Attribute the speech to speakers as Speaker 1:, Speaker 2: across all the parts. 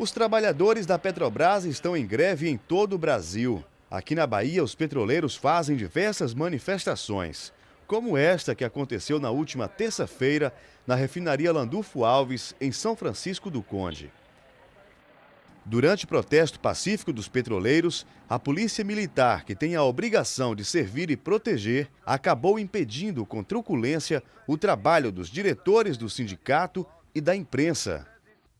Speaker 1: Os trabalhadores da Petrobras estão em greve em todo o Brasil. Aqui na Bahia, os petroleiros fazem diversas manifestações, como esta que aconteceu na última terça-feira na refinaria Landulfo Alves, em São Francisco do Conde. Durante o protesto pacífico dos petroleiros, a polícia militar, que tem a obrigação de servir e proteger, acabou impedindo com truculência o trabalho dos diretores do sindicato e da imprensa.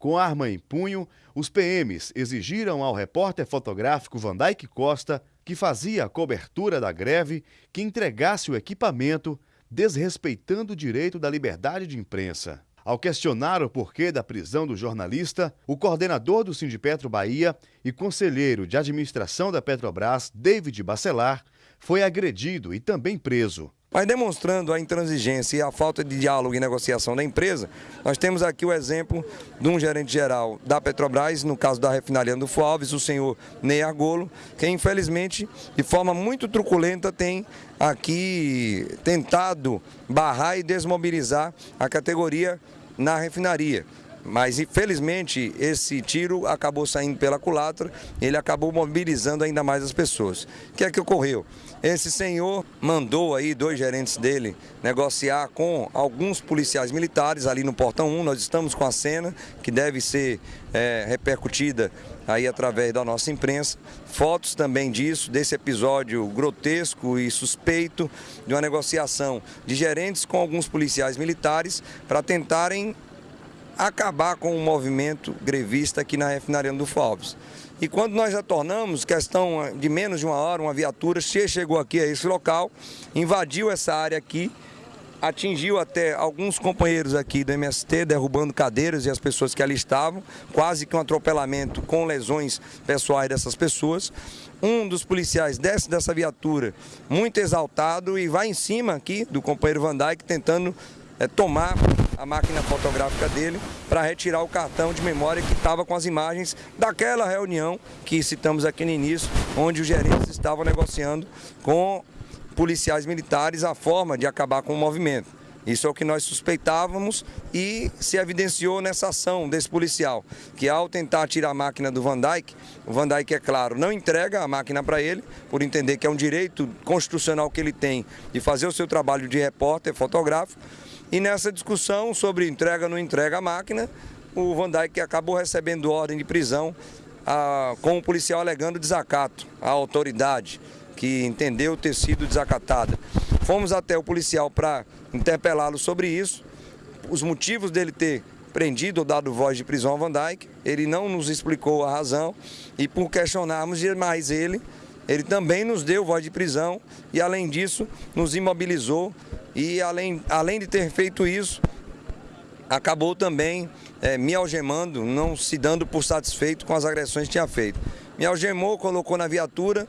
Speaker 1: Com arma em punho, os PMs exigiram ao repórter fotográfico Vandyke Costa, que fazia a cobertura da greve, que entregasse o equipamento, desrespeitando o direito da liberdade de imprensa. Ao questionar o porquê da prisão do jornalista, o coordenador do Sindipetro Bahia e conselheiro de administração da Petrobras, David Bacelar, foi agredido e também preso.
Speaker 2: Mas demonstrando a intransigência e a falta de diálogo e negociação da empresa, nós temos aqui o exemplo de um gerente geral da Petrobras, no caso da refinaria do Alves, o senhor Ney Argolo, que infelizmente, de forma muito truculenta, tem aqui tentado barrar e desmobilizar a categoria na refinaria. Mas infelizmente esse tiro acabou saindo pela culatra, ele acabou mobilizando ainda mais as pessoas. O que é que ocorreu? Esse senhor mandou aí dois gerentes dele negociar com alguns policiais militares ali no portão 1. Nós estamos com a cena que deve ser é, repercutida aí através da nossa imprensa. Fotos também disso, desse episódio grotesco e suspeito de uma negociação de gerentes com alguns policiais militares para tentarem acabar com o movimento grevista aqui na refinaria do Alves. E quando nós retornamos, questão de menos de uma hora, uma viatura chegou aqui a esse local, invadiu essa área aqui, atingiu até alguns companheiros aqui do MST, derrubando cadeiras e as pessoas que ali estavam, quase que um atropelamento com lesões pessoais dessas pessoas. Um dos policiais desce dessa viatura muito exaltado e vai em cima aqui do companheiro Van Dyke tentando é, tomar a máquina fotográfica dele para retirar o cartão de memória que estava com as imagens daquela reunião que citamos aqui no início, onde os gerentes estavam negociando com policiais militares a forma de acabar com o movimento. Isso é o que nós suspeitávamos e se evidenciou nessa ação desse policial, que ao tentar tirar a máquina do Van Dyke, o Van Dyke, é claro, não entrega a máquina para ele, por entender que é um direito constitucional que ele tem de fazer o seu trabalho de repórter fotográfico, e nessa discussão sobre entrega ou não entrega a máquina, o Van Dijk acabou recebendo ordem de prisão a, com o policial alegando desacato à autoridade, que entendeu ter sido desacatada. Fomos até o policial para interpelá-lo sobre isso, os motivos dele ter prendido ou dado voz de prisão ao Van Dijk, ele não nos explicou a razão e por questionarmos demais ele, ele também nos deu voz de prisão e além disso nos imobilizou e além, além de ter feito isso, acabou também é, me algemando, não se dando por satisfeito com as agressões que tinha feito. Me algemou, colocou na viatura,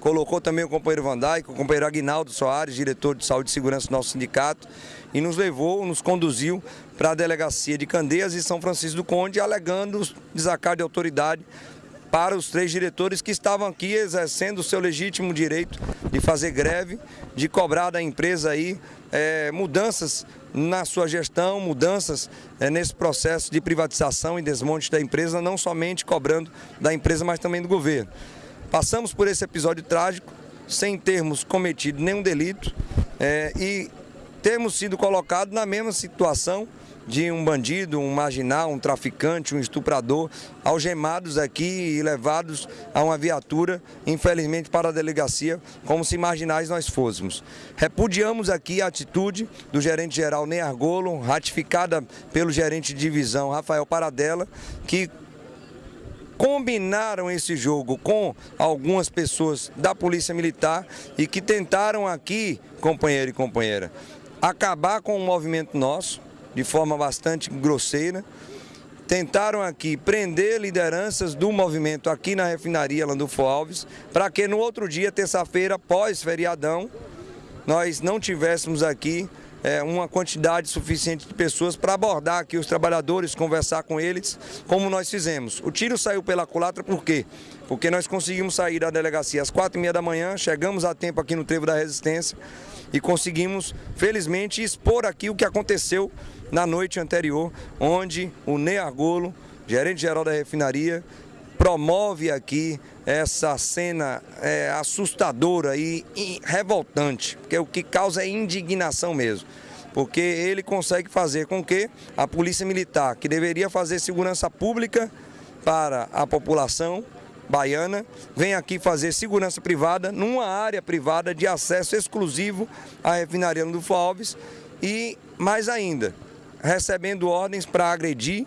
Speaker 2: colocou também o companheiro Van Dijk, o companheiro Aguinaldo Soares, diretor de saúde e segurança do nosso sindicato, e nos levou, nos conduziu para a delegacia de Candeias e São Francisco do Conde, alegando desacato de autoridade para os três diretores que estavam aqui exercendo o seu legítimo direito de fazer greve, de cobrar da empresa aí é, mudanças na sua gestão, mudanças é, nesse processo de privatização e desmonte da empresa, não somente cobrando da empresa, mas também do governo. Passamos por esse episódio trágico sem termos cometido nenhum delito é, e termos sido colocados na mesma situação de um bandido, um marginal, um traficante, um estuprador, algemados aqui e levados a uma viatura, infelizmente para a delegacia, como se marginais nós fôssemos. Repudiamos aqui a atitude do gerente-geral Ney Argolo, ratificada pelo gerente de divisão Rafael Paradella, que combinaram esse jogo com algumas pessoas da Polícia Militar e que tentaram aqui, companheiro e companheira, acabar com o movimento nosso, de forma bastante grosseira. Tentaram aqui prender lideranças do movimento aqui na refinaria Landulfo Alves, para que no outro dia, terça-feira, pós-feriadão, nós não tivéssemos aqui é, uma quantidade suficiente de pessoas para abordar aqui os trabalhadores, conversar com eles, como nós fizemos. O tiro saiu pela culatra por quê? Porque nós conseguimos sair da delegacia às quatro e meia da manhã, chegamos a tempo aqui no Trevo da Resistência e conseguimos, felizmente, expor aqui o que aconteceu na noite anterior, onde o Ney Argolo gerente-geral da refinaria, promove aqui essa cena é, assustadora e, e revoltante, porque o que causa é indignação mesmo. Porque ele consegue fazer com que a Polícia Militar, que deveria fazer segurança pública para a população baiana, venha aqui fazer segurança privada numa área privada de acesso exclusivo à refinaria do Alves e, mais ainda, recebendo ordens para agredir,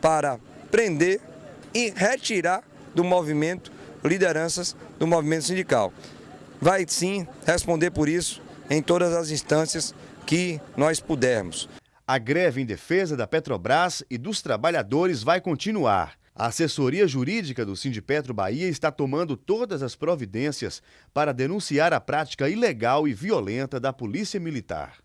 Speaker 2: para prender e retirar do movimento lideranças do movimento sindical. Vai sim responder por isso em todas as instâncias que nós pudermos.
Speaker 1: A greve em defesa da Petrobras e dos trabalhadores vai continuar. A assessoria jurídica do Sindipetro Bahia está tomando todas as providências para denunciar a prática ilegal e violenta da Polícia Militar.